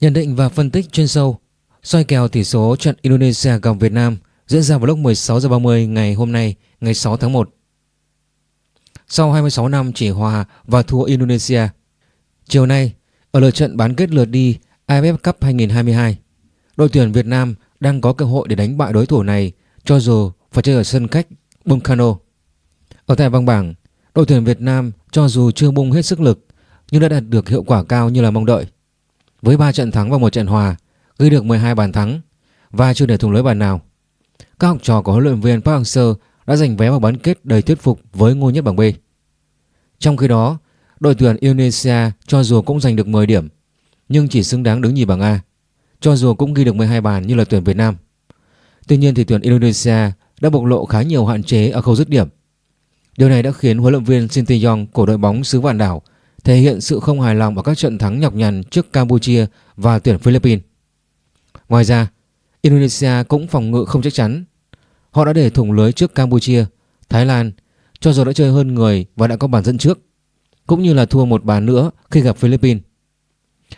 Nhận định và phân tích chuyên sâu soi kèo tỷ số trận Indonesia gặp Việt Nam diễn ra vào lúc 16 giờ 30 ngày hôm nay, ngày 6 tháng 1. Sau 26 năm chỉ hòa và thua Indonesia, chiều nay ở lượt trận bán kết lượt đi AFF Cup 2022, đội tuyển Việt Nam đang có cơ hội để đánh bại đối thủ này cho dù phải chơi ở sân khách Bungkano. Ở tại vòng bảng, đội tuyển Việt Nam cho dù chưa bung hết sức lực nhưng đã đạt được hiệu quả cao như là mong đợi. Với 3 trận thắng và một trận hòa, ghi được 12 bàn thắng và chưa để thủng lưới bàn nào. Các học trò của huấn luyện viên Park Hang-seo đã giành vé vào bán kết đầy thuyết phục với ngôi nhất bảng B. Trong khi đó, đội tuyển Indonesia cho dù cũng giành được 10 điểm nhưng chỉ xứng đáng đứng nhì bảng A, cho dù cũng ghi được 12 bàn như là tuyển Việt Nam. Tuy nhiên thì tuyển Indonesia đã bộc lộ khá nhiều hạn chế ở khâu dứt điểm. Điều này đã khiến huấn luyện viên Shin Tae-yong của đội bóng xứ Vạn Đảo thể hiện sự không hài lòng ở các trận thắng nhọc nhằn trước Campuchia và tuyển Philippines. Ngoài ra, Indonesia cũng phòng ngự không chắc chắn. Họ đã để thủng lưới trước Campuchia, Thái Lan, cho dù đã chơi hơn người và đã có bàn dẫn trước, cũng như là thua một bàn nữa khi gặp Philippines.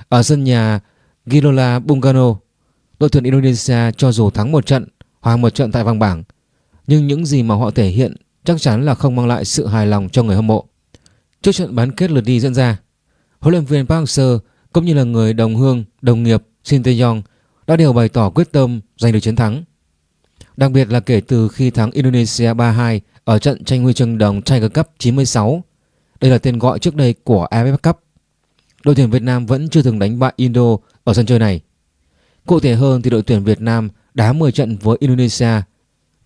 Ở sân nhà Gilola Bungano, đội tuyển Indonesia cho dù thắng một trận, hòa một trận tại vòng bảng, nhưng những gì mà họ thể hiện chắc chắn là không mang lại sự hài lòng cho người hâm mộ. Trước trận bán kết lượt đi diễn ra, huấn luyện viên Park Hang-seo cũng như là người đồng hương, đồng nghiệp Shin Tae-yong đã đều bày tỏ quyết tâm giành được chiến thắng. Đặc biệt là kể từ khi thắng Indonesia 3-2 ở trận tranh huy chương đồng Tiger Cup 96. Đây là tên gọi trước đây của AFF Cup. Đội tuyển Việt Nam vẫn chưa từng đánh bại Indo ở sân chơi này. Cụ thể hơn thì đội tuyển Việt Nam đá 10 trận với Indonesia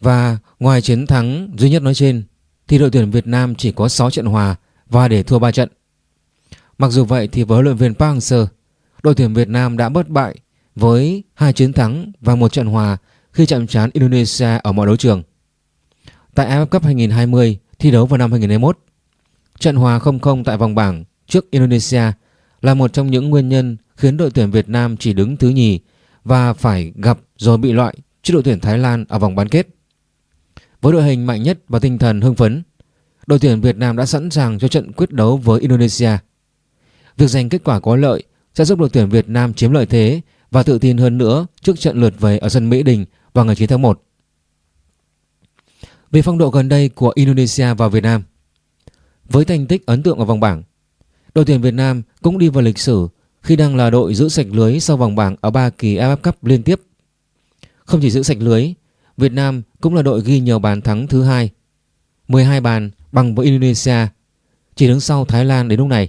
và ngoài chiến thắng duy nhất nói trên thì đội tuyển Việt Nam chỉ có 6 trận hòa và để thua 3 trận. Mặc dù vậy thì với huấn luyện viên Park Hang-seo, đội tuyển Việt Nam đã bất bại với hai chiến thắng và một trận hòa khi chạm trán Indonesia ở mọi đấu trường. Tại AFF Cup 2020 thi đấu vào năm 2021, trận hòa 0-0 tại vòng bảng trước Indonesia là một trong những nguyên nhân khiến đội tuyển Việt Nam chỉ đứng thứ nhì và phải gặp rồi bị loại trước đội tuyển Thái Lan ở vòng bán kết. Với đội hình mạnh nhất và tinh thần hưng phấn, đội tuyển Việt Nam đã sẵn sàng cho trận quyết đấu với Indonesia. Việc giành kết quả có lợi sẽ giúp đội tuyển Việt Nam chiếm lợi thế và tự tin hơn nữa trước trận lượt về ở sân Mỹ Đình vào ngày 9 tháng 1. Về phong độ gần đây của Indonesia và Việt Nam Với thành tích ấn tượng ở vòng bảng Đội tuyển Việt Nam cũng đi vào lịch sử khi đang là đội giữ sạch lưới sau vòng bảng ở 3 kỳ AFF Cup liên tiếp. Không chỉ giữ sạch lưới, Việt Nam cũng là đội ghi nhiều bàn thắng thứ hai 12 bàn bằng với Indonesia chỉ đứng sau Thái Lan đến lúc này.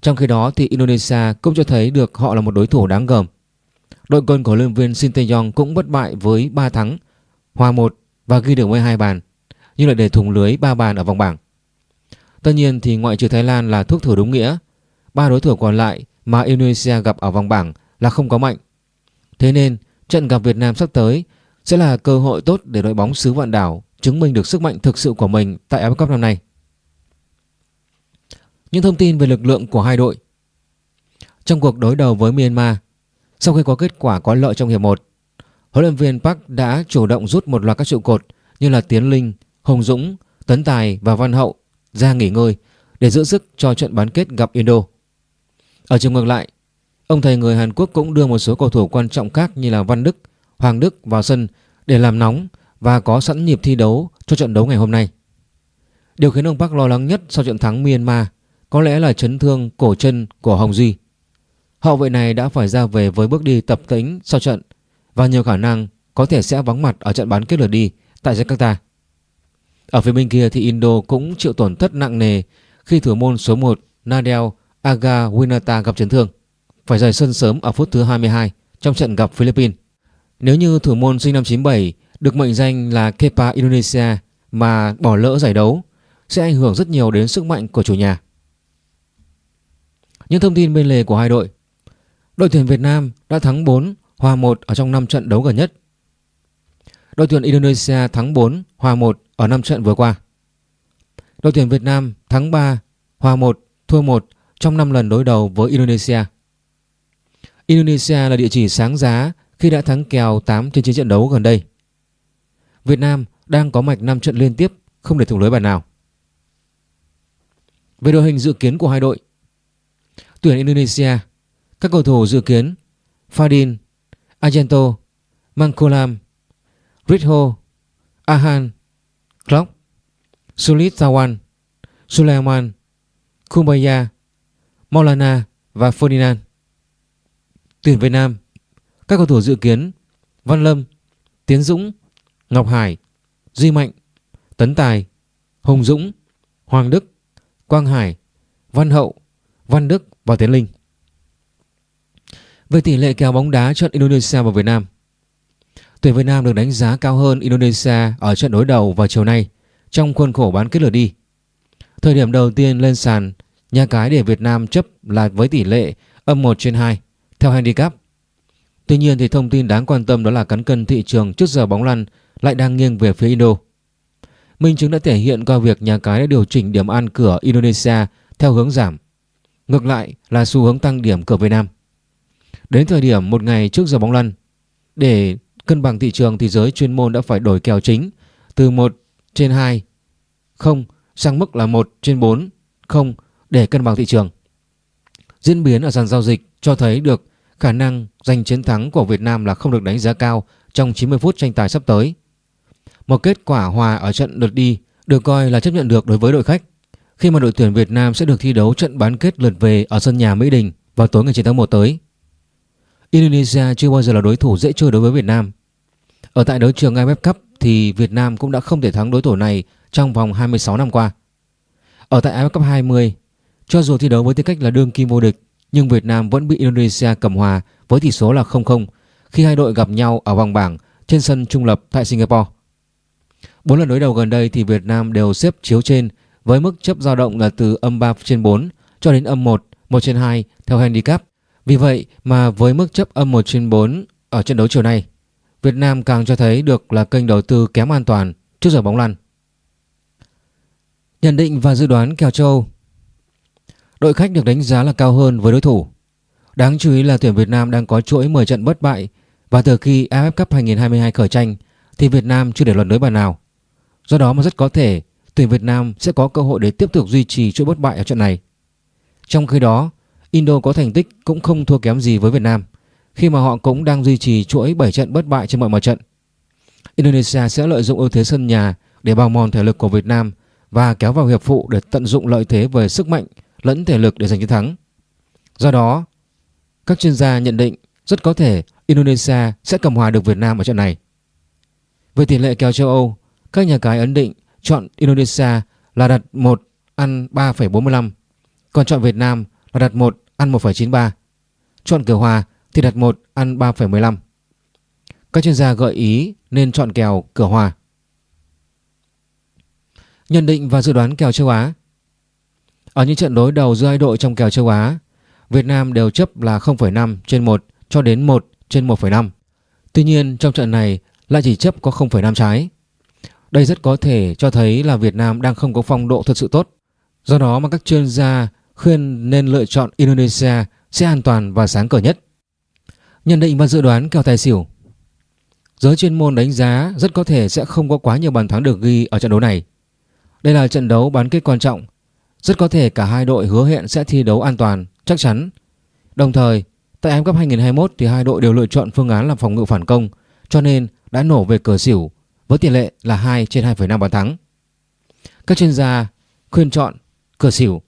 Trong khi đó thì Indonesia cũng cho thấy được họ là một đối thủ đáng gờm. Đội quân của luyện viên Shin Tae-yong cũng bất bại với 3 thắng, hòa 1 và ghi được 12 bàn, nhưng lại để thủng lưới 3 bàn ở vòng bảng. Tất nhiên thì ngoại trừ Thái Lan là thuốc thử đúng nghĩa, ba đối thủ còn lại mà Indonesia gặp ở vòng bảng là không có mạnh. Thế nên trận gặp Việt Nam sắp tới sẽ là cơ hội tốt để đội bóng xứ vạn đảo chứng minh được sức mạnh thực sự của mình tại AFF Cup năm nay. Những thông tin về lực lượng của hai đội Trong cuộc đối đầu với Myanmar, sau khi có kết quả có lợi trong hiệp 1, huấn luyện viên Park đã chủ động rút một loạt các trụ cột như là Tiến Linh, Hồng Dũng, Tấn Tài và Văn Hậu ra nghỉ ngơi để giữ sức cho trận bán kết gặp Indo. Ở chiều ngược lại, ông thầy người Hàn Quốc cũng đưa một số cầu thủ quan trọng khác như là Văn Đức, Hoàng Đức vào sân để làm nóng và có sẵn nhịp thi đấu cho trận đấu ngày hôm nay. Điều khiến ông Park lo lắng nhất sau trận thắng Myanmar có lẽ là chấn thương cổ chân của Hồng Duy. Hậu vệ này đã phải ra về với bước đi tập tĩnh sau trận và nhiều khả năng có thể sẽ vắng mặt ở trận bán kết lượt đi tại Jakarta. Ở phía bên kia thì Indo cũng chịu tổn thất nặng nề khi thủ môn số 1 Nadel Aga Winata gặp chấn thương, phải rời sân sớm ở phút thứ 22 trong trận gặp Philippines. Nếu như thủ môn sinh năm 97 được mệnh danh là Kepa Indonesia mà bỏ lỡ giải đấu sẽ ảnh hưởng rất nhiều đến sức mạnh của chủ nhà. Những thông tin bên lề của hai đội Đội tuyển Việt Nam đã thắng 4, hòa 1 ở trong 5 trận đấu gần nhất. Đội tuyển Indonesia thắng 4, hòa 1 ở 5 trận vừa qua. Đội tuyển Việt Nam thắng 3, hòa 1, thua 1 trong 5 lần đối đầu với Indonesia. Indonesia là địa chỉ sáng giá khi đã thắng kèo 8 trên 9 trận đấu gần đây. Việt Nam đang có mạch 5 trận liên tiếp không để thủng lưới bàn nào. Về đội hình dự kiến của hai đội, tuyển Indonesia Các cầu thủ dự kiến Fadin, Argento, Mangkolam, Ritho, Ahan, Klopp, Sulit Tawan, Suleiman, Kumbaya, Maulana và Ferdinand. Tuyển Việt Nam Các cầu thủ dự kiến Văn Lâm, Tiến Dũng, Ngọc Hải, Duy Mạnh, Tấn Tài, Hùng Dũng, Hoàng Đức, Quang Hải, Văn Hậu, Văn Đức và Tiến Linh. Về tỷ lệ kèo bóng đá trận Indonesia và Việt Nam Tuyển Việt Nam được đánh giá cao hơn Indonesia ở trận đối đầu vào chiều nay trong khuôn khổ bán kết lượt đi. Thời điểm đầu tiên lên sàn, nhà cái để Việt Nam chấp là với tỷ lệ âm 1 trên 2 theo handicap. Tuy nhiên thì thông tin đáng quan tâm đó là cán cân thị trường trước giờ bóng lăn lại đang nghiêng về phía Indo. Minh chứng đã thể hiện qua việc nhà cái đã điều chỉnh điểm ăn cửa Indonesia theo hướng giảm. Ngược lại là xu hướng tăng điểm cửa Việt Nam. Đến thời điểm một ngày trước giờ bóng lăn, để cân bằng thị trường thì giới chuyên môn đã phải đổi kèo chính từ 1 trên 2 không sang mức là 1 trên 4 không để cân bằng thị trường. Diễn biến ở sàn giao dịch cho thấy được khả năng giành chiến thắng của Việt Nam là không được đánh giá cao trong 90 phút tranh tài sắp tới. Một kết quả hòa ở trận lượt đi được coi là chấp nhận được đối với đội khách khi mà đội tuyển Việt Nam sẽ được thi đấu trận bán kết lượt về ở sân nhà Mỹ Đình vào tối ngày 9 tháng 1 tới. Indonesia chưa bao giờ là đối thủ dễ chơi đối với Việt Nam. Ở tại đấu trường AFF Cup thì Việt Nam cũng đã không thể thắng đối thủ này trong vòng 26 năm qua. Ở tại AFF Cup 20, cho dù thi đấu với tư cách là đương kim vô địch, nhưng Việt Nam vẫn bị Indonesia cầm hòa với tỷ số là 0-0 khi hai đội gặp nhau ở vòng bảng trên sân trung lập tại Singapore. Bốn lần đối đầu gần đây thì Việt Nam đều xếp chiếu trên với mức chấp dao động là từ âm 3 trên 4 cho đến âm 1, 1 trên 2 theo handicap. Vì vậy mà với mức chấp âm 1 trên 4 ở trận đấu chiều nay, Việt Nam càng cho thấy được là kênh đầu tư kém an toàn trước giờ bóng lăn. Nhận định và dự đoán kèo châu Đội khách được đánh giá là cao hơn với đối thủ. Đáng chú ý là tuyển Việt Nam đang có chuỗi 10 trận bất bại và từ khi AFF Cup 2022 khởi tranh thì Việt Nam chưa để luận đối bàn nào. Do đó mà rất có thể tuyển Việt Nam sẽ có cơ hội để tiếp tục duy trì chuỗi bất bại ở trận này. Trong khi đó, Indo có thành tích cũng không thua kém gì với Việt Nam khi mà họ cũng đang duy trì chuỗi 7 trận bất bại trên mọi mặt trận. Indonesia sẽ lợi dụng ưu thế sân nhà để bào mòn thể lực của Việt Nam và kéo vào hiệp phụ để tận dụng lợi thế về sức mạnh lẫn thể lực để giành chiến thắng. Do đó, các chuyên gia nhận định rất có thể Indonesia sẽ cầm hòa được Việt Nam ở trận này. Về tỷ lệ kèo châu Âu, các nhà cái ấn định chọn Indonesia là đặt 1 ăn 3,45, còn chọn Việt Nam là đặt 1 ăn 1,93. Chọn cửa hòa thì đặt 1 ăn 3,15. Các chuyên gia gợi ý nên chọn kèo cửa hòa. Nhận định và dự đoán kèo châu Á Ở những trận đối đầu giữa hai đội trong kèo châu Á, Việt Nam đều chấp là 0,5 trên 1 cho đến 1 trên 1,5. Tuy nhiên trong trận này lại chỉ chấp có 0,5 trái. Đây rất có thể cho thấy là Việt Nam đang không có phong độ thật sự tốt. Do đó mà các chuyên gia khuyên nên lựa chọn Indonesia sẽ an toàn và sáng cờ nhất. Nhận định và dự đoán kèo tài xỉu Giới chuyên môn đánh giá rất có thể sẽ không có quá nhiều bàn thắng được ghi ở trận đấu này. Đây là trận đấu bán kết quan trọng. Rất có thể cả hai đội hứa hẹn sẽ thi đấu an toàn, chắc chắn. Đồng thời, tại AFF Cup 2021 thì hai đội đều lựa chọn phương án làm phòng ngự phản công, cho nên đã nổ về cờ xỉu với tỷ lệ là 2 trên 2,5 bàn thắng. Các chuyên gia khuyên chọn cửa xỉu.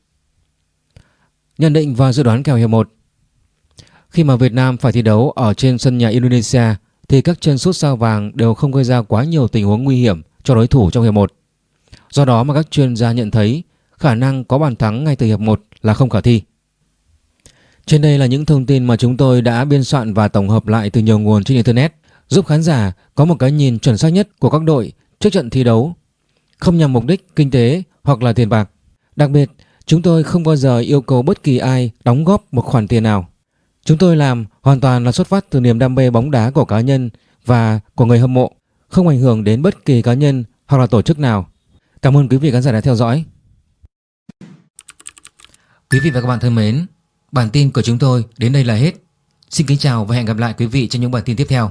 Nhận định và dự đoán kèo hiệp 1 Khi mà Việt Nam phải thi đấu ở trên sân nhà Indonesia thì các chân sút sao vàng đều không gây ra quá nhiều tình huống nguy hiểm cho đối thủ trong hiệp 1. Do đó mà các chuyên gia nhận thấy khả năng có bàn thắng ngay từ hiệp 1 là không khả thi. Trên đây là những thông tin mà chúng tôi đã biên soạn và tổng hợp lại từ nhiều nguồn trên Internet giúp khán giả có một cái nhìn chuẩn xác nhất của các đội trước trận thi đấu, không nhằm mục đích kinh tế hoặc là tiền bạc. Đặc biệt, chúng tôi không bao giờ yêu cầu bất kỳ ai đóng góp một khoản tiền nào. Chúng tôi làm hoàn toàn là xuất phát từ niềm đam mê bóng đá của cá nhân và của người hâm mộ, không ảnh hưởng đến bất kỳ cá nhân hoặc là tổ chức nào. Cảm ơn quý vị khán giả đã theo dõi. Quý vị và các bạn thân mến, bản tin của chúng tôi đến đây là hết. Xin kính chào và hẹn gặp lại quý vị trong những bản tin tiếp theo.